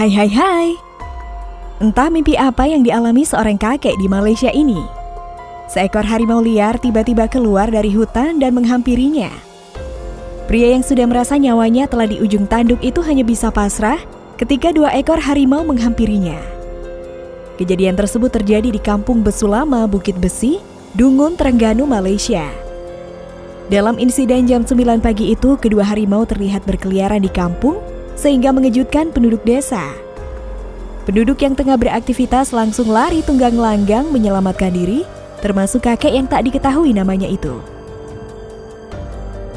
Hai hai hai. Entah mimpi apa yang dialami seorang kakek di Malaysia ini. Seekor harimau liar tiba-tiba keluar dari hutan dan menghampirinya. Pria yang sudah merasa nyawanya telah di ujung tanduk itu hanya bisa pasrah ketika dua ekor harimau menghampirinya. Kejadian tersebut terjadi di kampung Besulama, Bukit Besi, Dungun, Terengganu, Malaysia. Dalam insiden jam 9 pagi itu, kedua harimau terlihat berkeliaran di kampung sehingga mengejutkan penduduk desa. Penduduk yang tengah beraktivitas langsung lari tunggang langgang menyelamatkan diri, termasuk kakek yang tak diketahui namanya itu.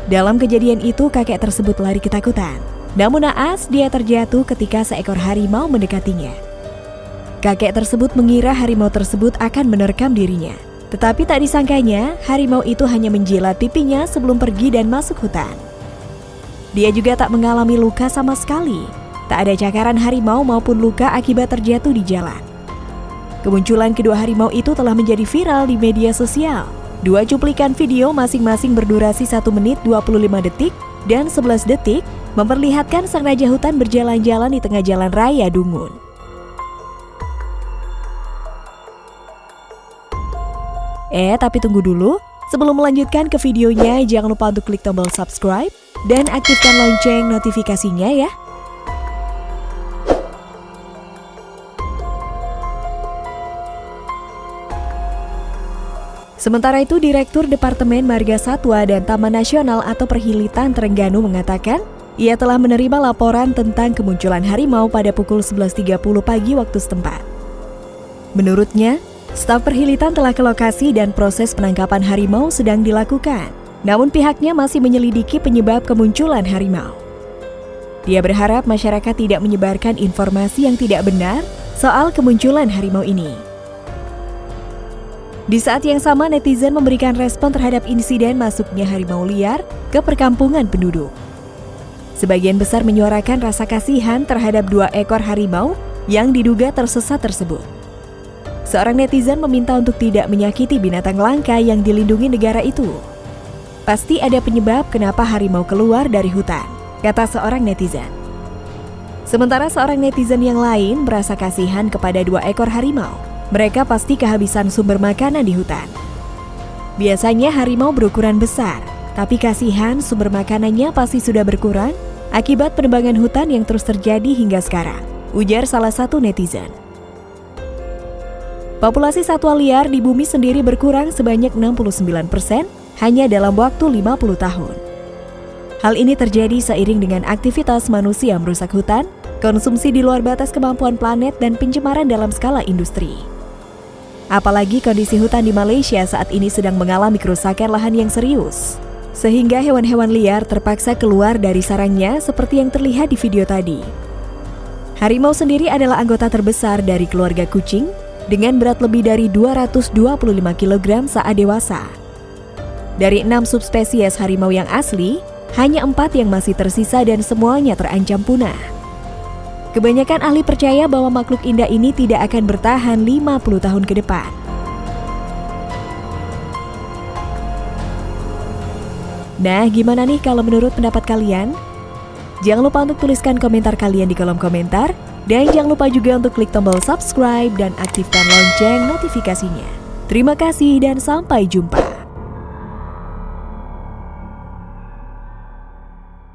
Dalam kejadian itu, kakek tersebut lari ketakutan. Namun naas, dia terjatuh ketika seekor harimau mendekatinya. Kakek tersebut mengira harimau tersebut akan menerkam dirinya. Tetapi tak disangkanya, harimau itu hanya menjilat pipinya sebelum pergi dan masuk hutan. Dia juga tak mengalami luka sama sekali. Tak ada cakaran harimau maupun luka akibat terjatuh di jalan. Kemunculan kedua harimau itu telah menjadi viral di media sosial. Dua cuplikan video masing-masing berdurasi 1 menit 25 detik dan 11 detik memperlihatkan sang raja hutan berjalan-jalan di tengah jalan raya Dungun. Eh, tapi tunggu dulu. Sebelum melanjutkan ke videonya, jangan lupa untuk klik tombol subscribe dan aktifkan lonceng notifikasinya ya. Sementara itu, Direktur Departemen Marga Satwa dan Taman Nasional atau Perhilitan Terengganu mengatakan, ia telah menerima laporan tentang kemunculan harimau pada pukul 11.30 pagi waktu setempat. Menurutnya, Staf perhilitan telah ke lokasi dan proses penangkapan harimau sedang dilakukan. Namun pihaknya masih menyelidiki penyebab kemunculan harimau. Dia berharap masyarakat tidak menyebarkan informasi yang tidak benar soal kemunculan harimau ini. Di saat yang sama, netizen memberikan respon terhadap insiden masuknya harimau liar ke perkampungan penduduk. Sebagian besar menyuarakan rasa kasihan terhadap dua ekor harimau yang diduga tersesat tersebut. Seorang netizen meminta untuk tidak menyakiti binatang langka yang dilindungi negara itu. Pasti ada penyebab kenapa harimau keluar dari hutan, kata seorang netizen. Sementara seorang netizen yang lain merasa kasihan kepada dua ekor harimau. Mereka pasti kehabisan sumber makanan di hutan. Biasanya harimau berukuran besar, tapi kasihan sumber makanannya pasti sudah berkurang akibat penebangan hutan yang terus terjadi hingga sekarang, ujar salah satu netizen. Populasi satwa liar di bumi sendiri berkurang sebanyak 69% hanya dalam waktu 50 tahun. Hal ini terjadi seiring dengan aktivitas manusia merusak hutan, konsumsi di luar batas kemampuan planet, dan pencemaran dalam skala industri. Apalagi kondisi hutan di Malaysia saat ini sedang mengalami kerusakan lahan yang serius, sehingga hewan-hewan liar terpaksa keluar dari sarangnya seperti yang terlihat di video tadi. Harimau sendiri adalah anggota terbesar dari keluarga kucing dengan berat lebih dari 225 kg saat dewasa. Dari enam subspesies harimau yang asli, hanya empat yang masih tersisa dan semuanya terancam punah. Kebanyakan ahli percaya bahwa makhluk indah ini tidak akan bertahan 50 tahun ke depan. Nah, gimana nih kalau menurut pendapat kalian? Jangan lupa untuk tuliskan komentar kalian di kolom komentar dan jangan lupa juga untuk klik tombol subscribe dan aktifkan lonceng notifikasinya. Terima kasih dan sampai jumpa.